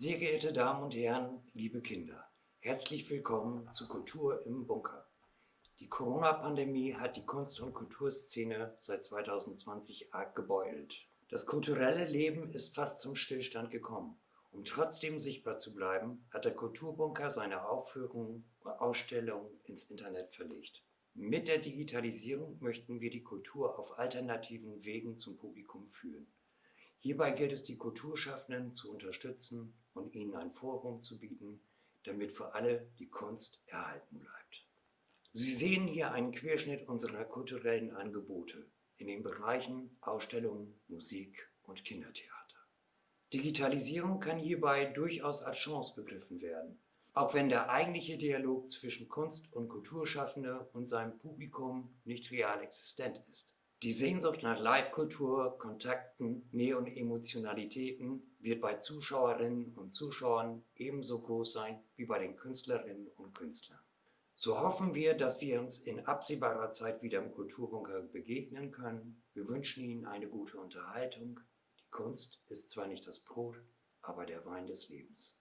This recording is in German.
Sehr geehrte Damen und Herren, liebe Kinder, herzlich willkommen zu Kultur im Bunker. Die Corona-Pandemie hat die Kunst- und Kulturszene seit 2020 arg gebeutelt. Das kulturelle Leben ist fast zum Stillstand gekommen. Um trotzdem sichtbar zu bleiben, hat der Kulturbunker seine Aufführungen und Ausstellungen ins Internet verlegt. Mit der Digitalisierung möchten wir die Kultur auf alternativen Wegen zum Publikum führen. Hierbei gilt es, die Kulturschaffenden zu unterstützen und ihnen ein Forum zu bieten, damit für alle die Kunst erhalten bleibt. Sie sehen hier einen Querschnitt unserer kulturellen Angebote in den Bereichen Ausstellungen, Musik und Kindertheater. Digitalisierung kann hierbei durchaus als Chance begriffen werden, auch wenn der eigentliche Dialog zwischen Kunst- und Kulturschaffende und seinem Publikum nicht real existent ist. Die Sehnsucht nach Live-Kultur, Kontakten, Nähe und Emotionalitäten wird bei Zuschauerinnen und Zuschauern ebenso groß sein wie bei den Künstlerinnen und Künstlern. So hoffen wir, dass wir uns in absehbarer Zeit wieder im Kulturbunker begegnen können. Wir wünschen Ihnen eine gute Unterhaltung. Die Kunst ist zwar nicht das Brot, aber der Wein des Lebens.